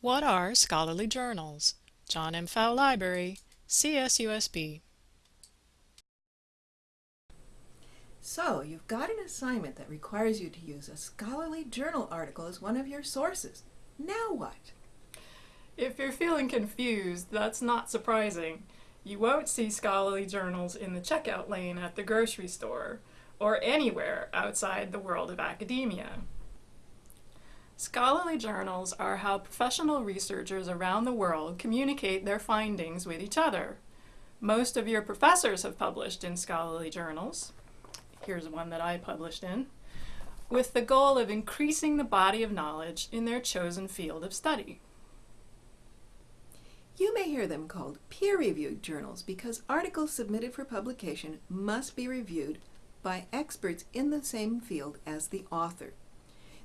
What are scholarly journals? John M. Pfau Library, CSUSB. So, you've got an assignment that requires you to use a scholarly journal article as one of your sources. Now what? If you're feeling confused, that's not surprising. You won't see scholarly journals in the checkout lane at the grocery store, or anywhere outside the world of academia. Scholarly journals are how professional researchers around the world communicate their findings with each other. Most of your professors have published in scholarly journals. Here's one that I published in with the goal of increasing the body of knowledge in their chosen field of study. You may hear them called peer-reviewed journals because articles submitted for publication must be reviewed by experts in the same field as the author.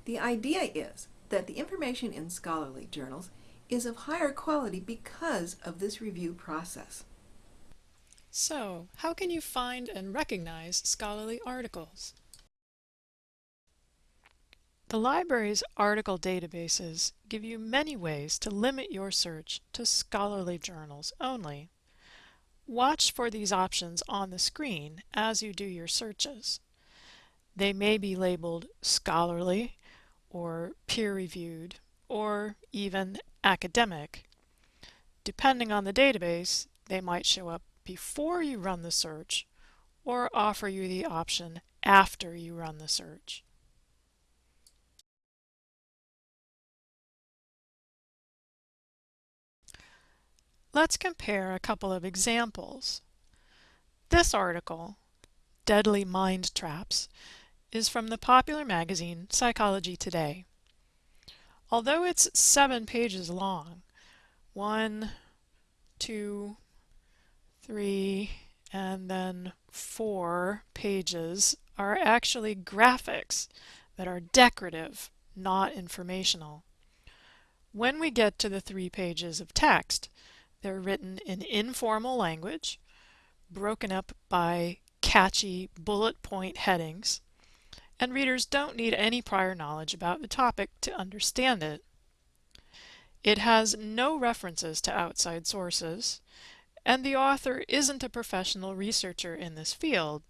The idea is that the information in scholarly journals is of higher quality because of this review process. So, how can you find and recognize scholarly articles? The library's article databases give you many ways to limit your search to scholarly journals only. Watch for these options on the screen as you do your searches. They may be labeled scholarly or peer-reviewed or even academic. Depending on the database, they might show up before you run the search or offer you the option after you run the search. Let's compare a couple of examples. This article, Deadly Mind Traps, is from the popular magazine Psychology Today. Although it's seven pages long, one, two, three, and then four pages are actually graphics that are decorative, not informational. When we get to the three pages of text, they're written in informal language, broken up by catchy bullet point headings, and readers don't need any prior knowledge about the topic to understand it. It has no references to outside sources, and the author isn't a professional researcher in this field.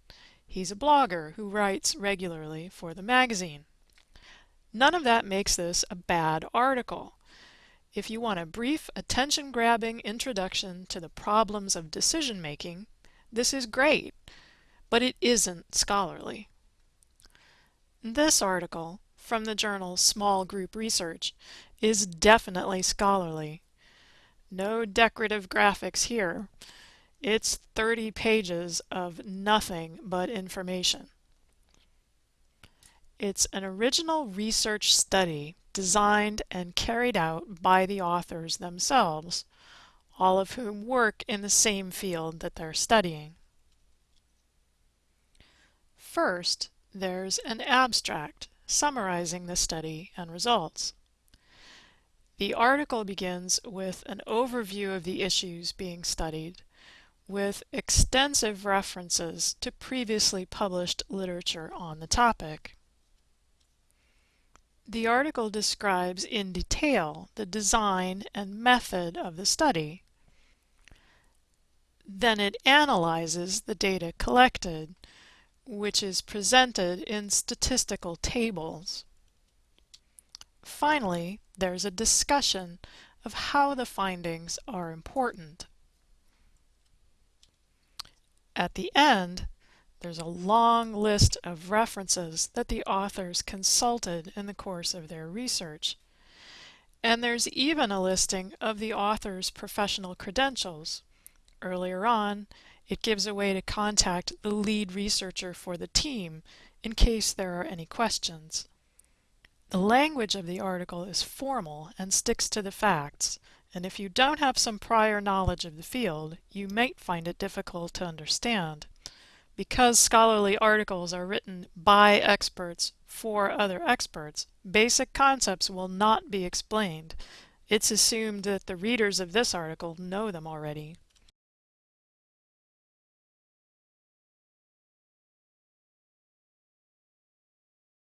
He's a blogger who writes regularly for the magazine. None of that makes this a bad article. If you want a brief, attention-grabbing introduction to the problems of decision-making, this is great, but it isn't scholarly. This article, from the journal Small Group Research, is definitely scholarly. No decorative graphics here. It's 30 pages of nothing but information. It's an original research study designed and carried out by the authors themselves, all of whom work in the same field that they're studying. First, there's an abstract summarizing the study and results. The article begins with an overview of the issues being studied, with extensive references to previously published literature on the topic. The article describes in detail the design and method of the study. Then it analyzes the data collected, which is presented in statistical tables. Finally, there's a discussion of how the findings are important. At the end, there's a long list of references that the authors consulted in the course of their research. And there's even a listing of the author's professional credentials. Earlier on, it gives a way to contact the lead researcher for the team in case there are any questions. The language of the article is formal and sticks to the facts, and if you don't have some prior knowledge of the field, you might find it difficult to understand. Because scholarly articles are written by experts for other experts, basic concepts will not be explained. It's assumed that the readers of this article know them already.